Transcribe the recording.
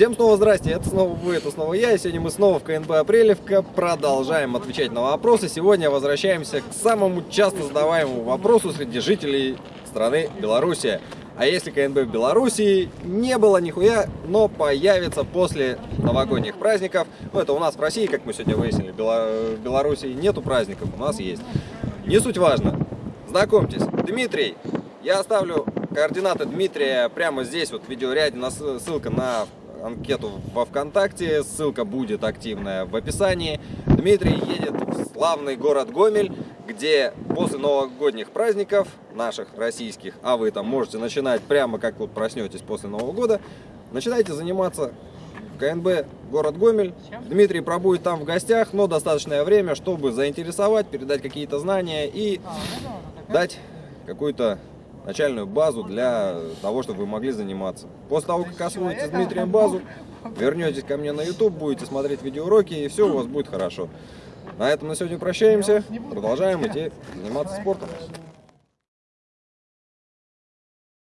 Всем снова здрасте, это снова вы, это снова я, и сегодня мы снова в КНБ Апрелевка продолжаем отвечать на вопросы. Сегодня возвращаемся к самому часто задаваемому вопросу среди жителей страны Белоруссия. А если КНБ в Белоруссии не было нихуя, но появится после новогодних праздников. Ну, это у нас в России, как мы сегодня выяснили, в Белоруссии нету праздников, у нас есть. Не суть важно. Знакомьтесь, Дмитрий. Я оставлю координаты Дмитрия прямо здесь, вот в видеоряде, ссылка на анкету во ВКонтакте, ссылка будет активная в описании. Дмитрий едет в славный город Гомель, где после новогодних праздников, наших российских, а вы там можете начинать прямо как вот проснетесь после Нового года, начинайте заниматься КНБ город Гомель. Дмитрий пробудет там в гостях, но достаточное время, чтобы заинтересовать, передать какие-то знания и дать какую-то начальную базу для того, чтобы вы могли заниматься. После того, как освоите с Дмитрием базу, вернетесь ко мне на YouTube, будете смотреть видеоуроки, и все у вас будет хорошо. На этом на сегодня прощаемся. Продолжаем идти заниматься спортом.